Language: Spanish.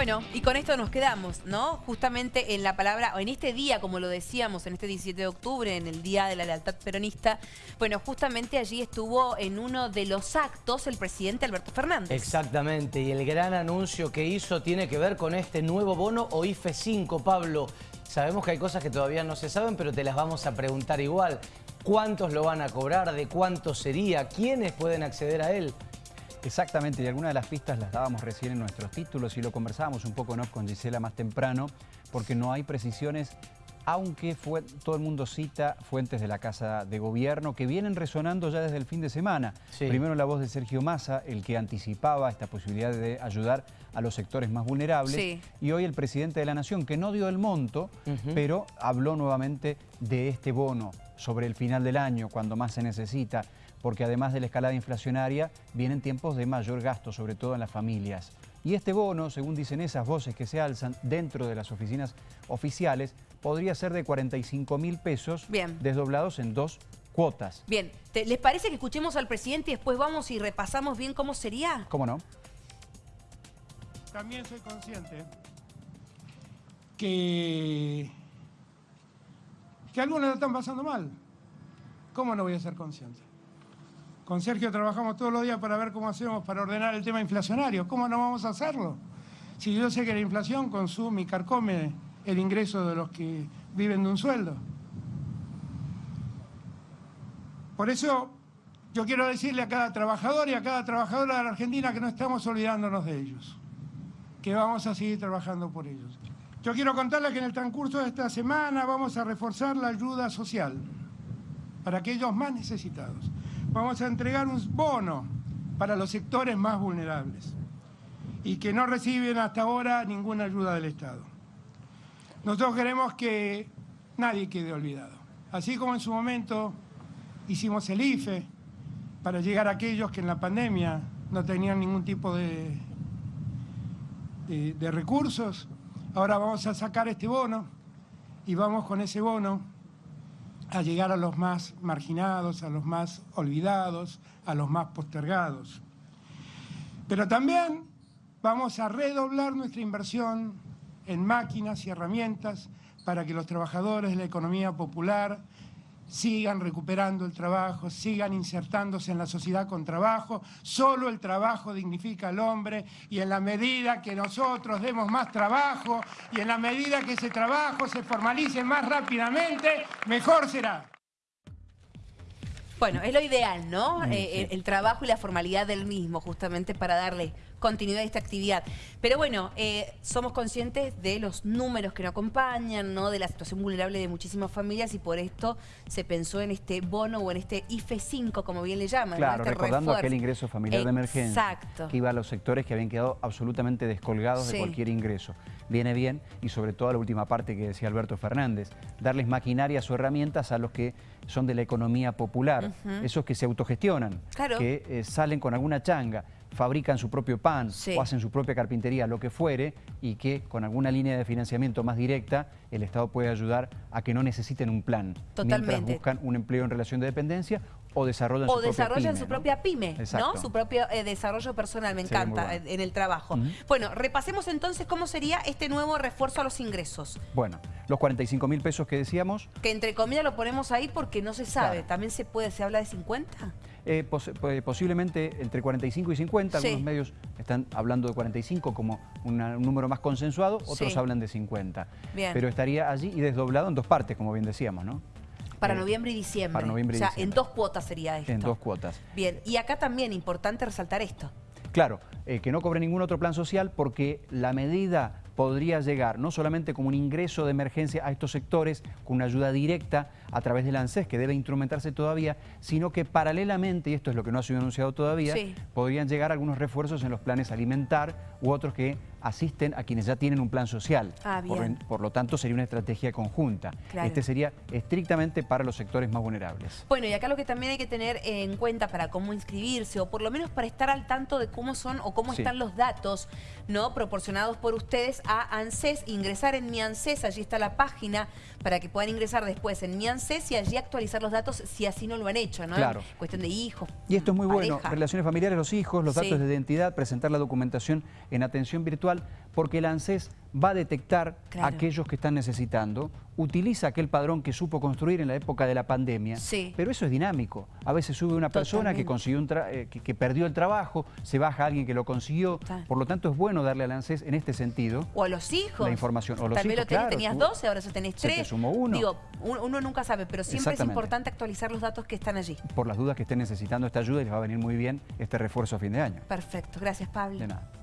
Bueno, y con esto nos quedamos, ¿no? Justamente en la palabra, o en este día, como lo decíamos, en este 17 de octubre, en el Día de la Lealtad Peronista, bueno, justamente allí estuvo en uno de los actos el presidente Alberto Fernández. Exactamente, y el gran anuncio que hizo tiene que ver con este nuevo bono o IFE 5, Pablo. Sabemos que hay cosas que todavía no se saben, pero te las vamos a preguntar igual. ¿Cuántos lo van a cobrar? ¿De cuánto sería? ¿Quiénes pueden acceder a él? Exactamente, y algunas de las pistas las dábamos recién en nuestros títulos y lo conversábamos un poco ¿no? con Gisela más temprano, porque no hay precisiones, aunque fue, todo el mundo cita fuentes de la Casa de Gobierno que vienen resonando ya desde el fin de semana. Primero la voz de Sergio Massa, el que anticipaba esta posibilidad de ayudar a los sectores más vulnerables, y hoy el presidente de la Nación, que no dio el monto, pero habló nuevamente de este bono sobre el final del año, cuando más se necesita porque además de la escalada inflacionaria, vienen tiempos de mayor gasto, sobre todo en las familias. Y este bono, según dicen esas voces que se alzan dentro de las oficinas oficiales, podría ser de 45 mil pesos desdoblados en dos cuotas. Bien, ¿les parece que escuchemos al presidente y después vamos y repasamos bien cómo sería? ¿Cómo no? También soy consciente que, que algunos lo están pasando mal. ¿Cómo no voy a ser consciente? Con Sergio trabajamos todos los días para ver cómo hacemos para ordenar el tema inflacionario. ¿Cómo no vamos a hacerlo? Si yo sé que la inflación consume y carcome el ingreso de los que viven de un sueldo. Por eso yo quiero decirle a cada trabajador y a cada trabajadora de la Argentina que no estamos olvidándonos de ellos, que vamos a seguir trabajando por ellos. Yo quiero contarles que en el transcurso de esta semana vamos a reforzar la ayuda social para aquellos más necesitados vamos a entregar un bono para los sectores más vulnerables y que no reciben hasta ahora ninguna ayuda del Estado. Nosotros queremos que nadie quede olvidado. Así como en su momento hicimos el IFE para llegar a aquellos que en la pandemia no tenían ningún tipo de, de, recursos, ahora vamos a sacar este bono y vamos con ese bono a llegar a los más marginados, a los más olvidados, a los más postergados. Pero también vamos a redoblar nuestra inversión en máquinas y herramientas para que los trabajadores de la economía popular sigan recuperando el trabajo, sigan insertándose en la sociedad con trabajo. Solo el trabajo dignifica al hombre y en la medida que nosotros demos más trabajo y en la medida que ese trabajo se formalice más rápidamente, mejor será. Bueno, es lo ideal, ¿no? Mm, eh, el, trabajo y la formalidad del mismo, justamente para darle continuidad a esta actividad. Pero bueno, eh, somos conscientes de los números que nos acompañan, ¿no? De la situación vulnerable de muchísimas familias y por esto se pensó en este bono o en este IFE 5, como bien le llaman. Claro, este recordando aquel ingreso familiar de emergencia que iba a los sectores que habían quedado absolutamente descolgados de cualquier ingreso. Viene bien y sobre todo a la última parte que decía Alberto Fernández, darles maquinarias o herramientas a los que son de la economía popular, esos que se autogestionan, que eh, salen con alguna changa, fabrican su propio pan o hacen su propia carpintería, lo que fuere, y que con alguna línea de financiamiento más directa el Estado puede ayudar a que no necesiten un plan. Totalmente. Mientras buscan un empleo en relación de dependencia o desarrollan o su desarrollan propia pyme, su propia pyme, ¿no? Su propio eh, desarrollo personal, me encanta, en el trabajo. Bueno, repasemos entonces cómo sería este nuevo refuerzo a los ingresos. Bueno, los 45 mil pesos que decíamos. Que entre comillas lo ponemos ahí porque no se sabe. ¿También se puede, se habla de 50? Eh, posiblemente entre 45 y 50, algunos medios están hablando de 45 como un número más consensuado, otros hablan de 50. Pero estaría allí y desdoblado en dos partes, como bien decíamos, ¿no? Para noviembre y diciembre. Para noviembre y o sea, en dos cuotas sería esto. En dos cuotas. Bien, y acá también importante resaltar esto. Claro, eh, que no cobre ningún otro plan social porque la medida podría llegar no solamente como un ingreso de emergencia a estos sectores, con una ayuda directa a través del ANSES, que debe instrumentarse todavía, sino que paralelamente, y esto es lo que no ha sido anunciado todavía, podrían llegar algunos refuerzos en los planes alimentar u otros que asisten a quienes ya tienen un plan social. Ah, por, lo tanto, sería una estrategia conjunta. Este sería estrictamente para los sectores más vulnerables. Bueno, y acá lo que también hay que tener en cuenta para cómo inscribirse, o por lo menos para estar al tanto de cómo son o cómo están los datos no proporcionados por ustedes a ANSES, ingresar en mi ANSES, allí está la página para que puedan ingresar después en mi ANSES y allí actualizar los datos si así no lo han hecho, ¿no? Claro. Cuestión de hijos, Y esto es muy bueno, relaciones familiares, los hijos, los datos de identidad, presentar la documentación en atención virtual porque el ANSES va a detectar Claro. aquellos que están necesitando, utiliza aquel padrón que supo construir en la época de la pandemia, Sí. pero eso es dinámico. A veces sube una persona que consiguió un eh, que, que perdió el trabajo, se baja alguien que lo consiguió, por lo tanto es bueno darle al ANSES en este sentido. O a los hijos. La información. O los Tal vez hijos, lo tenés- claro, tenías tú- 12, ahora ya tenés se te 3. sumó uno. Digo, uno, nunca sabe, pero siempre es importante actualizar los datos que están allí. Por las dudas que estén necesitando esta ayuda y les va a venir muy bien este refuerzo a fin de año. Perfecto. Gracias, Pablo. De nada.